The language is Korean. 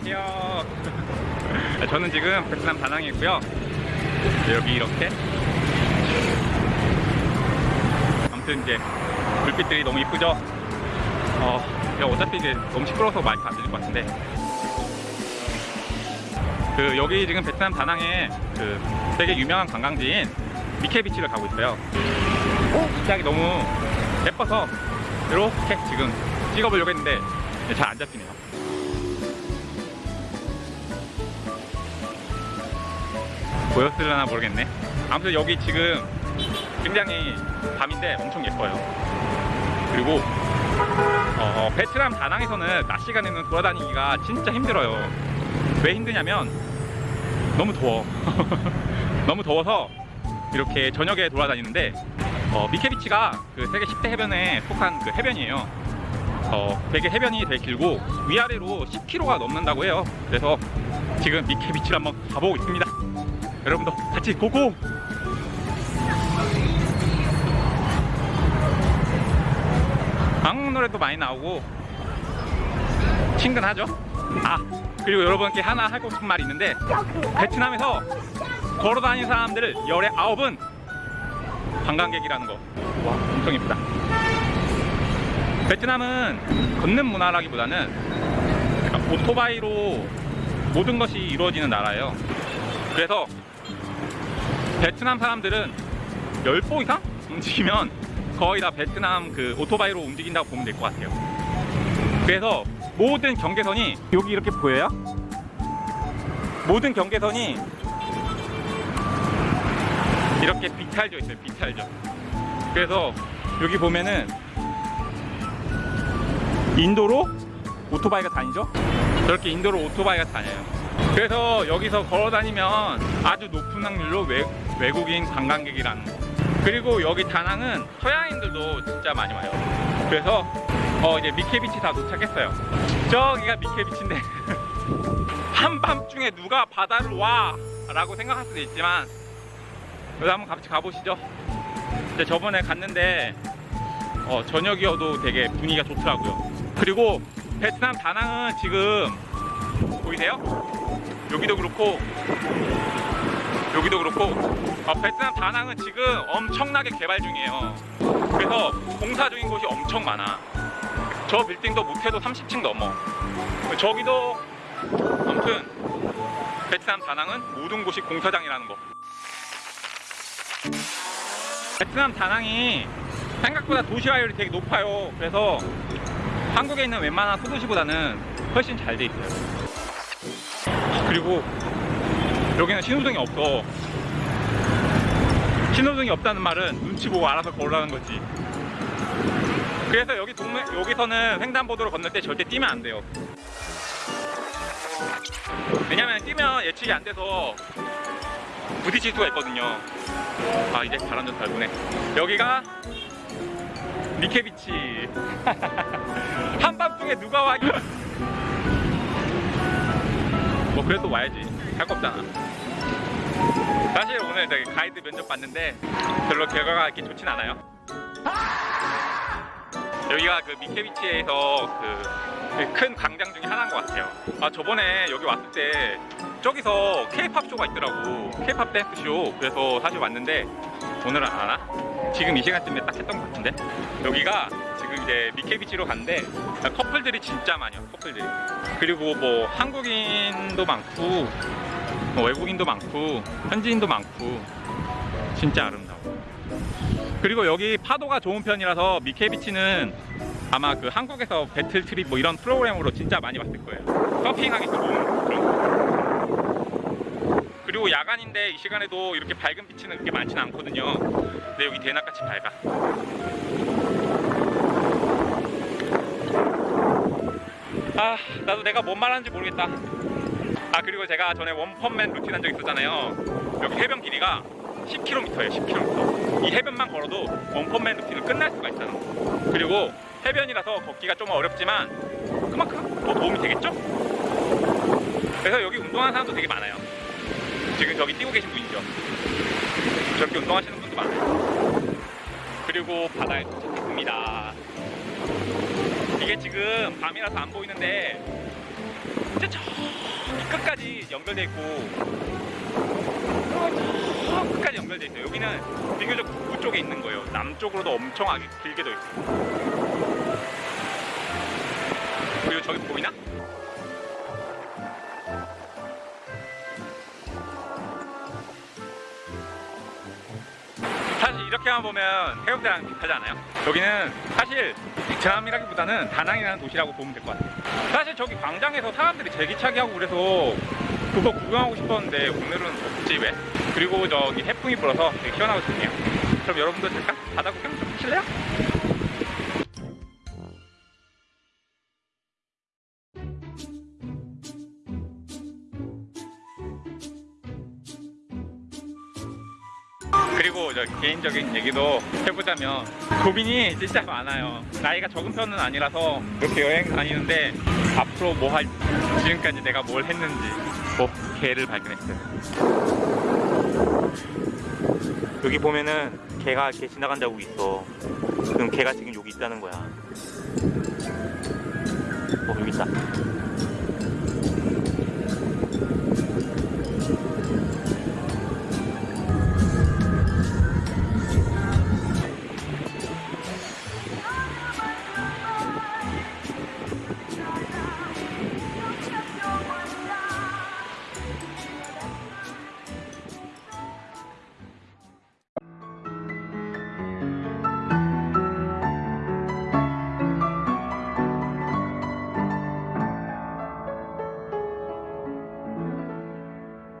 안녕하세요. 저는 지금 베트남 다낭에 있고요. 여기 이렇게 아무튼 이제 불빛들이 너무 이쁘죠? 어, 어차피 이제 너무 시끄러워서 마이크 안 들릴 것 같은데 그 여기 지금 베트남 다낭에 그 되게 유명한 관광지인 미케비치를 가고 있어요. 시작이 너무 예뻐서 이렇게 지금 찍어보려고 했는데 잘 안 잡히네요. 보였을려나 모르겠네. 아무튼 여기 지금 굉장히 밤인데 엄청 예뻐요. 그리고 어, 어, 베트남 다낭에서는 낮 시간에는 돌아다니기가 진짜 힘들어요. 왜 힘드냐면 너무 더워. 너무 더워서 이렇게 저녁에 돌아다니는데 어, 미케비치가 그 세계 10대 해변에 속한 그 해변이에요. 어, 되게 해변이 되게 길고 위아래로 10km가 넘는다고 해요. 그래서 지금 미케비치를 한번 가보고 있습니다. 여러분도 같이 고고! 한국 노래도 많이 나오고 친근하죠? 아 그리고 여러분께 하나 하고 싶은 말이 있는데 베트남에서 걸어다니는 사람들을 열의 아홉은 관광객이라는 거. 와, 엄청 예쁘다. 베트남은 걷는 문화라기보다는 약간 오토바이로 모든 것이 이루어지는 나라예요. 그래서 베트남 사람들은 10보 이상 움직이면 거의 다 베트남 그 오토바이로 움직인다고 보면 될 것 같아요. 그래서 모든 경계선이 여기 이렇게 보여요? 모든 경계선이 이렇게 비탈져 있어요 비탈져 그래서 여기 보면은 인도로 오토바이가 다니죠 저렇게 인도로 오토바이가 다녀요 그래서 여기서 걸어 다니면 아주 높은 확률로 외, 외국인 관광객이라는 거 그리고 여기 다낭은 서양인들도 진짜 많이 와요 그래서 어 이제 미케비치 다 도착했어요 저기가 미케비치인데 한밤중에 누가 바다를 와 라고 생각할 수도 있지만 그래서 한번 같이 가보시죠. 저번에 갔는데 어, 저녁이어도 되게 분위기가 좋더라고요. 그리고 베트남 다낭은 지금 보이세요? 여기도 그렇고 여기도 그렇고 어, 베트남 다낭은 지금 엄청나게 개발 중이에요. 그래서 공사 중인 곳이 엄청 많아. 저 빌딩도 못해도 30층 넘어. 저기도 아무튼 베트남 다낭은 모든 곳이 공사장이라는 거. 베트남 다낭이 생각보다 도시화율이 되게 높아요. 그래서 한국에 있는 웬만한 소도시보다는 훨씬 잘 돼 있어요. 그리고 여기는 신호등이 없어. 신호등이 없다는 말은 눈치 보고 알아서 걸으라는 거지. 그래서 여기 동네, 여기서는 횡단보도를 건널 때 절대 뛰면 안 돼요. 왜냐면 뛰면 예측이 안 돼서 부딪힐 수가 있거든요. 아 이제 바람 좀잘 부네. 여기가 니케비치. 한밤중에 누가 와? 뭐 그래도 와야지. 할 거 없잖아. 사실 오늘 되게 가이드 면접 봤는데 별로 결과가 이렇게 좋진 않아요. 여기가 그 미케비치에서 그 큰 광장 중에 하나인 것 같아요. 아 저번에 여기 왔을 때 저기서 K-팝 쇼가 있더라고. K-팝 댄스 쇼. 그래서 사실 왔는데 오늘은 안 하나? 지금 이 시간쯤에 딱 했던 것 같은데 여기가 지금 이제 미케비치로 갔는데 커플들이 진짜 많아요. 커플들이. 그리고 뭐 한국인도 많고 뭐 외국인도 많고 현지인도 많고 진짜 아름다워. 그리고 여기 파도가 좋은 편이라서 미케비치는 아마 그 한국에서 배틀 트립 뭐 이런 프로그램으로 진짜 많이 봤을 거예요. 서핑하기 좋은 그런 거. 그리고 야간인데 이 시간에도 이렇게 밝은 빛은 그렇게 많지는 않거든요. 근데 여기 대낮같이 밝아. 아, 나도 내가 뭔 말하는지 모르겠다. 아, 그리고 제가 전에 원펀맨 루틴 한 적 있었잖아요. 여기 해변 길이가 10km예요, 10km. 이 해변만 걸어도 원펀맨 루틴을 끝날 수가 있잖아. 그리고 해변이라서 걷기가 좀 어렵지만 그만큼 더 도움이 되겠죠? 그래서 여기 운동하는 사람도 되게 많아요. 지금 저기 뛰고 계신 분이죠. 저렇게 운동하시는 분도 많아요. 그리고 바다에 도착했습니다. 이게 지금 밤이라서 안 보이는데 진짜 끝까지 연결돼 있고 저 끝까지 연결돼 있어요. 여기는 비교적 북부 쪽에 있는 거예요. 남쪽으로도 엄청 길게 돼 있어요. 그리고 저기 보이나? 이렇게만 보면 해운대랑 비슷하지 않아요? 여기는 사실 베트남이라기보다는 다낭이라는 도시라고 보면 될 것 같아요. 사실 저기 광장에서 사람들이 제기차기 하고 그래서 그거 구경하고 싶었는데 오늘은 없지 왜? 그리고 저기 해풍이 불어서 되게 시원하고 좋네요. 그럼 여러분들 잠깐 바다 구경 좀 하실래요? 그리고 저 개인적인 얘기도 해보자면 고민이 진짜 많아요. 나이가 적은 편은 아니라서 이렇게 여행 다니는데 앞으로 뭐 할지 지금까지 내가 뭘 했는지 뭐 개를 발견했어요. 여기 보면은 개가 이렇게 지나간 자국이 있어. 그럼 개가 지금 여기 있다는 거야. 어 여기 있다.